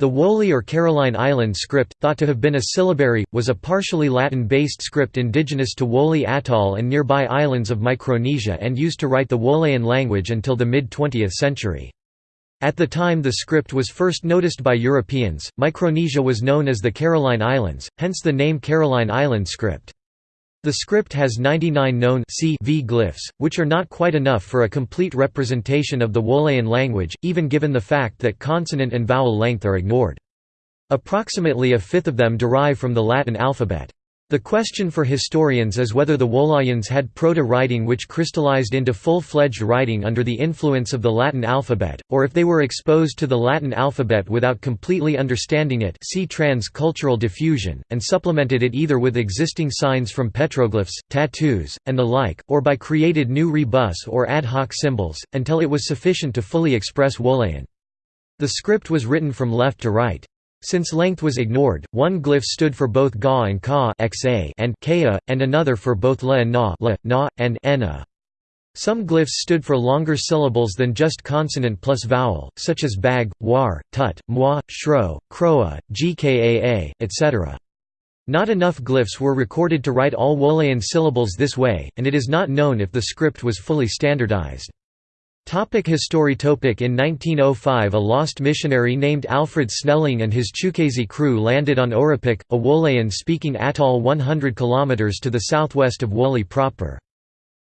The Woleai or Caroline Island script, thought to have been a syllabary, was a partially Latin-based script indigenous to Woleai Atoll and nearby islands of Micronesia and used to write the Woleaian language until the mid-20th century. At the time the script was first noticed by Europeans, Micronesia was known as the Caroline Islands, hence the name Caroline Island script. The script has 99 known CV glyphs, which are not quite enough for a complete representation of the Woleaian language, even given the fact that consonant and vowel length are ignored. Approximately a fifth of them derive from the Latin alphabet. The question for historians is whether the Woleaians had proto-writing which crystallized into full-fledged writing under the influence of the Latin alphabet, or if they were exposed to the Latin alphabet without completely understanding it see trans-cultural diffusion, and supplemented it either with existing signs from petroglyphs, tattoos, and the like, or by created new rebus or ad hoc symbols, until it was sufficient to fully express Woleaian. The script was written from left to right. Since length was ignored, one glyph stood for both ga and ka and kea, and another for both la and na, la, na and na. Some glyphs stood for longer syllables than just consonant plus vowel, such as bag, war, tut, mwa, shro, kroa, gkaa, etc. Not enough glyphs were recorded to write all Woleaian syllables this way, and it is not known if the script was fully standardized. Topic history Topic In 1905 a lost missionary named Alfred Snelling and his Chuukese crew landed on Orapik, a Woleaian-speaking atoll 100 km to the southwest of Woleai proper.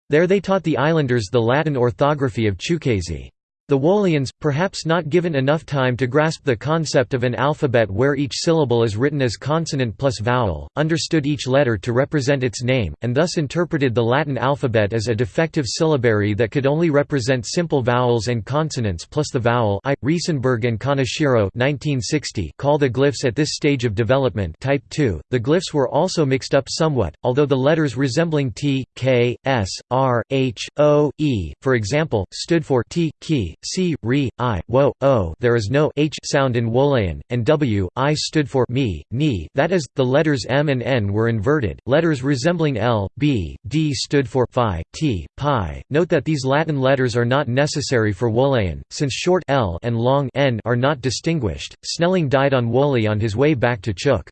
There they taught the islanders the Latin orthography of Chuukese. The Woleaians, perhaps not given enough time to grasp the concept of an alphabet where each syllable is written as consonant plus vowel, understood each letter to represent its name, and thus interpreted the Latin alphabet as a defective syllabary that could only represent simple vowels and consonants plus the vowel I. Riesenberg and Kaneshiro 1960 call the glyphs at this stage of development type 2. The glyphs were also mixed up somewhat, although the letters resembling T, K, S, R, H, O, E, for example, stood for T, Ki, C, Ri, I, Wo, O there is no h sound in Woleaian, and W, I stood for me, ni that is, the letters M and N were inverted. Letters resembling L, B, D stood for phi, T, pi. Note that these Latin letters are not necessary for Woleaian, since short L and long N are not distinguished. Snelling died on Woleai on his way back to Chuuk.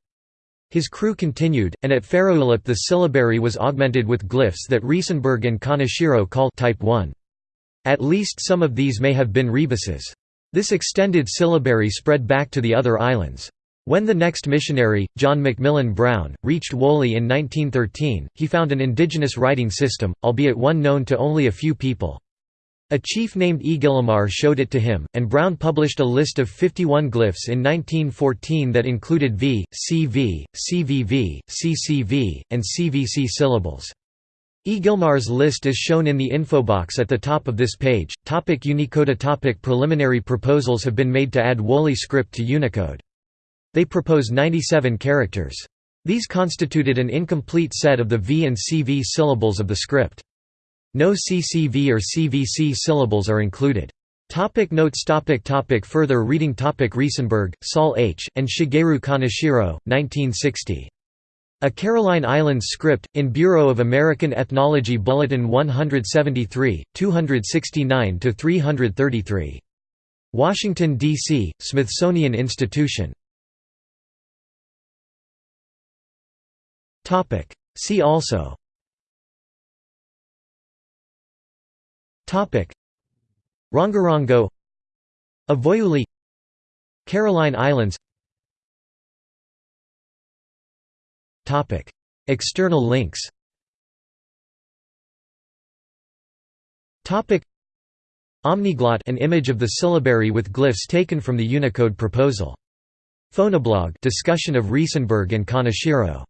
His crew continued, and at Faraulep the syllabary was augmented with glyphs that Riesenberg and Kaneshiro call type 1. At least some of these may have been rebuses. This extended syllabary spread back to the other islands. When the next missionary, John Macmillan Brown, reached Woleai in 1913, he found an indigenous writing system, albeit one known to only a few people. A chief named Egilmar showed it to him, and Brown published a list of 51 glyphs in 1914 that included V, CV, CVV, CCV, and CVC syllables. Egilmar's list is shown in the info box at the top of this page. Topic Unicode topic Preliminary proposals have been made to add Woleai script to Unicode. They propose 97 characters. These constituted an incomplete set of the V and CV syllables of the script. No CCV or CVC syllables are included. Topic notes topic topic Further reading topic Riesenberg, Saul H., and Shigeru Kaneshiro, 1960. A Caroline Islands script, in Bureau of American Ethnology Bulletin 173, 269–333. Washington, D.C., Smithsonian Institution. See also Rongorongo Avoyuli Caroline Islands External links. Omniglot an image of the syllabary with glyphs taken from the Unicode proposal. Phonoblog discussion of Riesenberg and Kaneshiro